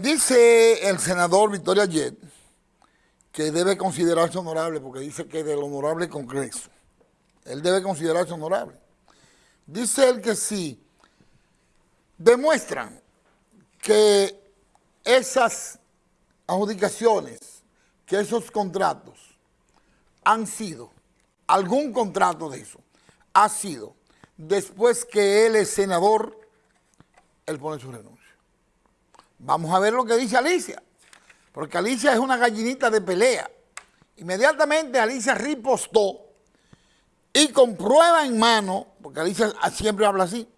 Dice el senador Victoria Jet que debe considerarse honorable porque dice que del honorable Congreso. Él debe considerarse honorable. Dice él que sí demuestran que esas adjudicaciones, que esos contratos han sido, algún contrato de eso, ha sido, después que él es senador, él pone su renuncia. Vamos a ver lo que dice Alicia, porque Alicia es una gallinita de pelea. Inmediatamente Alicia ripostó y con prueba en mano, porque Alicia siempre habla así,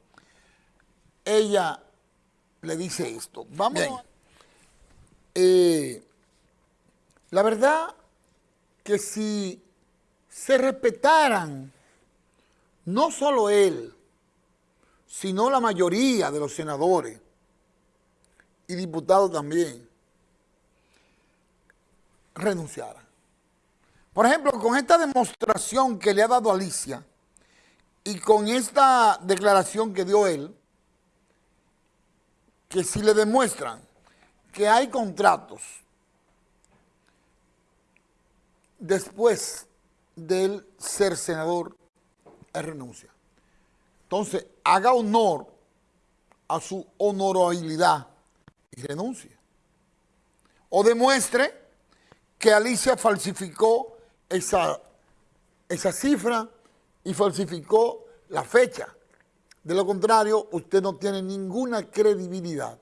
ella le dice esto. Vamos. Eh, la verdad que si se respetaran no solo él, sino la mayoría de los senadores y diputados también, renunciaran. Por ejemplo, con esta demostración que le ha dado Alicia y con esta declaración que dio él, que si le demuestran que hay contratos después del ser senador, él renuncia. Entonces, haga honor a su honorabilidad y renuncie. O demuestre que Alicia falsificó esa, esa cifra y falsificó la fecha. De lo contrario, usted no tiene ninguna credibilidad.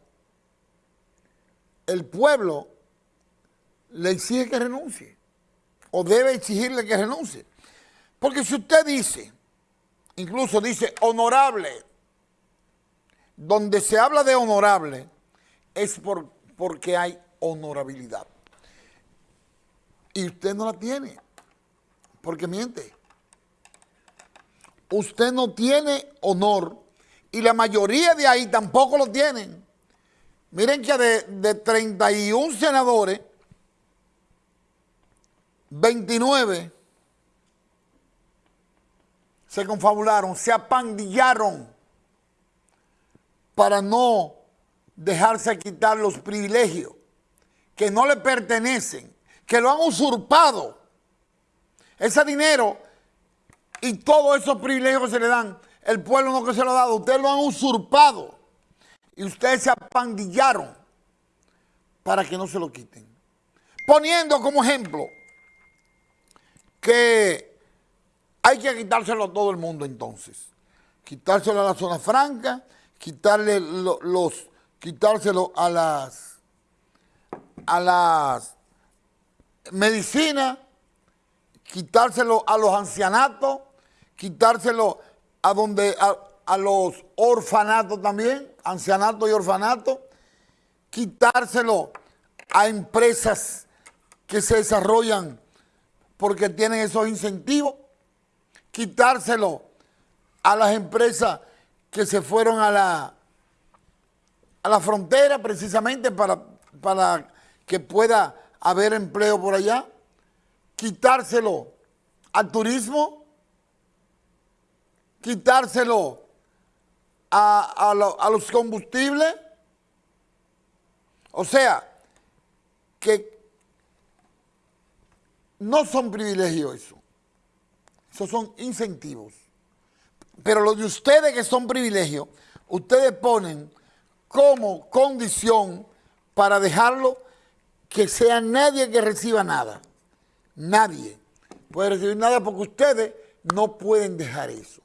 El pueblo le exige que renuncie o debe exigirle que renuncie. Porque si usted dice, incluso dice honorable, donde se habla de honorable es por, porque hay honorabilidad. Y usted no la tiene, porque miente usted no tiene honor y la mayoría de ahí tampoco lo tienen. Miren que de, de 31 senadores, 29 se confabularon, se apandillaron para no dejarse quitar los privilegios que no le pertenecen, que lo han usurpado. Ese dinero y todos esos privilegios que se le dan, el pueblo no que se lo ha dado, ustedes lo han usurpado y ustedes se apandillaron para que no se lo quiten. Poniendo como ejemplo que hay que quitárselo a todo el mundo entonces. Quitárselo a la zona franca, quitarle los, quitárselo a las, a las medicinas, quitárselo a los ancianatos, quitárselo a donde a, los orfanatos también, ancianato y orfanato, quitárselo a empresas que se desarrollan porque tienen esos incentivos, quitárselo a las empresas que se fueron a la, a la frontera precisamente para, para que pueda haber empleo por allá, quitárselo al turismo, quitárselo a, los combustibles. O sea, que no son privilegios eso. Esos son incentivos. Pero lo de ustedes que son privilegios, ustedes ponen como condición para dejarlo que sea nadie que reciba nada. Nadie puede recibir nada porque ustedes no pueden dejar eso.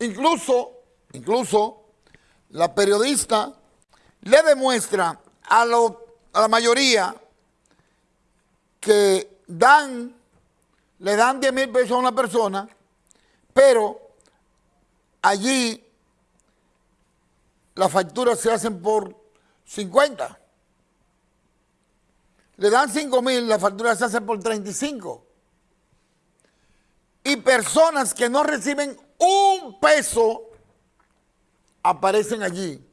Incluso, incluso, la periodista le demuestra a, la mayoría que dan, le dan 10 mil pesos a una persona, pero allí las facturas se hacen por 50. Le dan 5 mil, las facturas se hacen por 35. Y personas que no reciben un peso, aparecen allí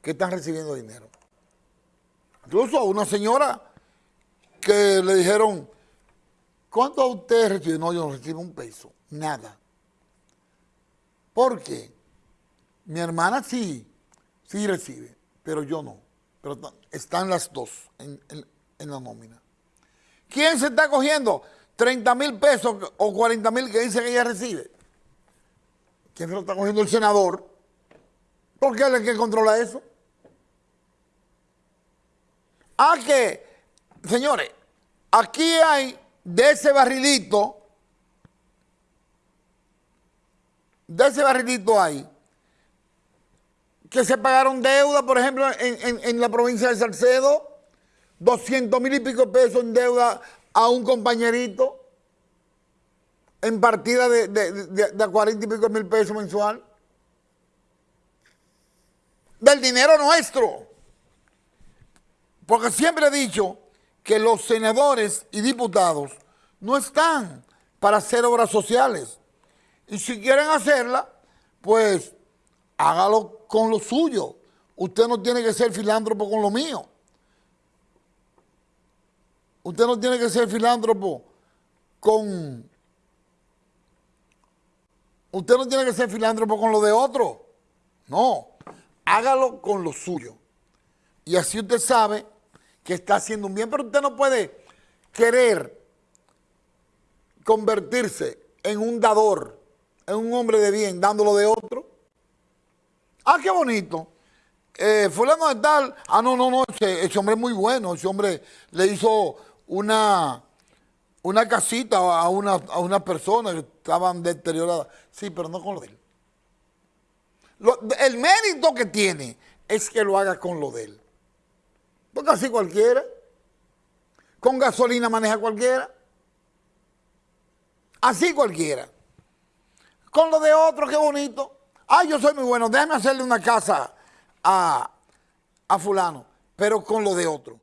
que están recibiendo dinero. Incluso a una señora que le dijeron, ¿cuánto usted recibe? No, yo no recibo un peso, nada. ¿Por qué? Mi hermana sí, sí recibe, pero yo no. pero están las dos en, en la nómina. ¿Quién se está cogiendo 30 mil pesos o 40 mil que dice que ella recibe? ¿Quién se lo está cogiendo el senador? Porque él es el que controla eso. Ah, que, señores, aquí hay de ese barrilito, de ese barrilito hay, que se pagaron deuda, por ejemplo, en, la provincia de Salcedo, 200 mil y pico pesos en deuda a un compañerito, en partida de, de, 40 y pico mil pesos mensual. Del dinero nuestro. Porque siempre he dicho que los senadores y diputados no están para hacer obras sociales. Y si quieren hacerla, pues hágalo con lo suyo. Usted no tiene que ser filántropo con lo mío. Usted no tiene que ser filántropo con... Usted no tiene que ser filántropo con lo de otro. No, hágalo con lo suyo. Y así usted sabe que está haciendo un bien, pero usted no puede querer convertirse en un dador, en un hombre de bien, dándolo de otro. Ah, qué bonito. Eh, fulano de tal, ah, no, no, no, ese, hombre es muy bueno, ese hombre le hizo una, una casita a una, a una persona que estaban deterioradas. Sí, pero no con lo de él. el mérito que tiene es que lo haga con lo de él. Porque así cualquiera. Con gasolina maneja cualquiera. Así cualquiera. Con lo de otro, qué bonito. Ah, yo soy muy bueno, déjame hacerle una casa a, a fulano, pero con lo de otro.